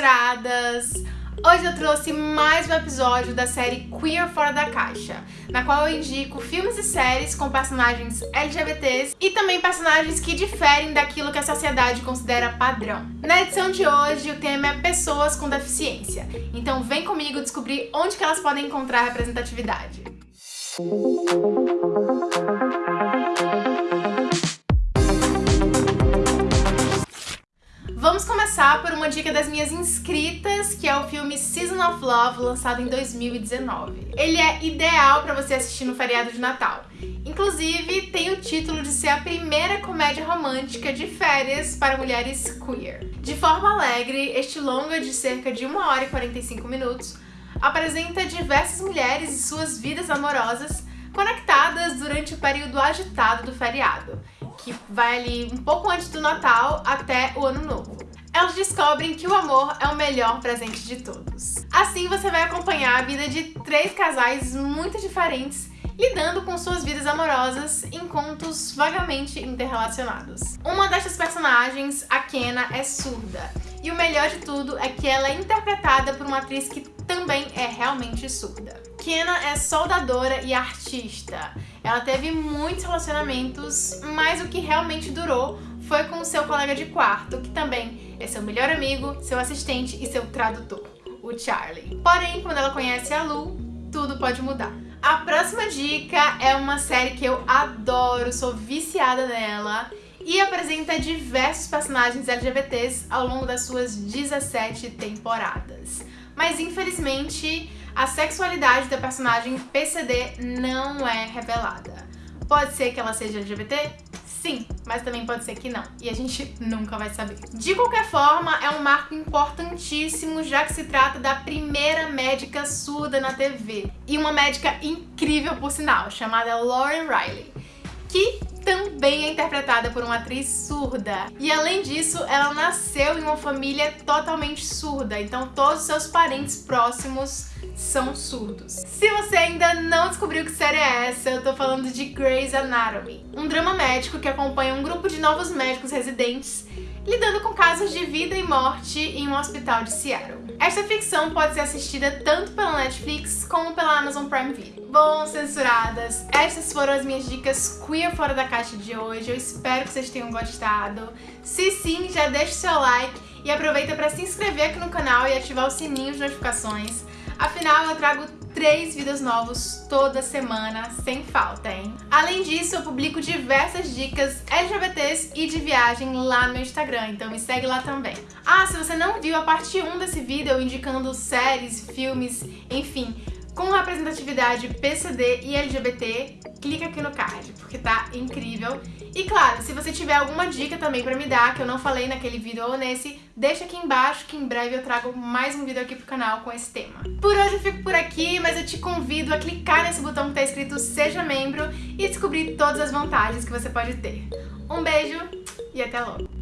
censuradas! Hoje eu trouxe mais um episódio da série Queer Fora da Caixa, na qual eu indico filmes e séries com personagens LGBTs e também personagens que diferem daquilo que a sociedade considera padrão. Na edição de hoje, o tema é pessoas com deficiência, então vem comigo descobrir onde que elas podem encontrar representatividade. Vamos começar por uma dica das minhas inscritas, que é o filme Season of Love, lançado em 2019. Ele é ideal para você assistir no feriado de Natal. Inclusive, tem o título de ser a primeira comédia romântica de férias para mulheres queer. De forma alegre, este longa de cerca de 1 hora e 45 minutos apresenta diversas mulheres e suas vidas amorosas conectadas durante o período agitado do feriado que vai ali um pouco antes do Natal até o Ano Novo. Elas descobrem que o amor é o melhor presente de todos. Assim você vai acompanhar a vida de três casais muito diferentes lidando com suas vidas amorosas em contos vagamente interrelacionados. Uma dessas personagens, a Kena, é surda. E o melhor de tudo é que ela é interpretada por uma atriz que também é realmente surda. Kena é soldadora e artista. Ela teve muitos relacionamentos, mas o que realmente durou foi com seu colega de quarto, que também é seu melhor amigo, seu assistente e seu tradutor, o Charlie. Porém, quando ela conhece a Lu, tudo pode mudar. A próxima dica é uma série que eu adoro, sou viciada nela e apresenta diversos personagens LGBTs ao longo das suas 17 temporadas. Mas infelizmente, a sexualidade da personagem PCD não é revelada. Pode ser que ela seja LGBT? Sim, mas também pode ser que não, e a gente nunca vai saber. De qualquer forma, é um marco importantíssimo, já que se trata da primeira médica surda na TV. E uma médica incrível, por sinal, chamada Lauren Riley, que também é interpretada por uma atriz surda. E além disso, ela nasceu em uma família totalmente surda, então todos os seus parentes próximos são surdos. Se você ainda não descobriu que série é essa, eu tô falando de Grey's Anatomy, um drama médico que acompanha um grupo de novos médicos residentes lidando com casos de vida e morte em um hospital de Seattle. Esta ficção pode ser assistida tanto pela Netflix como pela Amazon Prime Video. Bom, censuradas, estas foram as minhas dicas queer fora da caixa de hoje. Eu espero que vocês tenham gostado. Se sim, já deixa o seu like e aproveita para se inscrever aqui no canal e ativar o sininho de notificações. Afinal, eu trago três vídeos novos toda semana, sem falta, hein? Além disso, eu publico diversas dicas LGBTs e de viagem lá no meu Instagram, então me segue lá também. Ah, se você não viu a parte 1 desse vídeo, indicando séries, filmes, enfim, com representatividade PCD e LGBT, clica aqui no card, porque tá incrível. E claro, se você tiver alguma dica também pra me dar, que eu não falei naquele vídeo ou nesse, deixa aqui embaixo que em breve eu trago mais um vídeo aqui pro canal com esse tema. Por hoje eu fico por aqui, mas eu te convido a clicar nesse botão que tá escrito Seja Membro e descobrir todas as vantagens que você pode ter. Um beijo e até logo!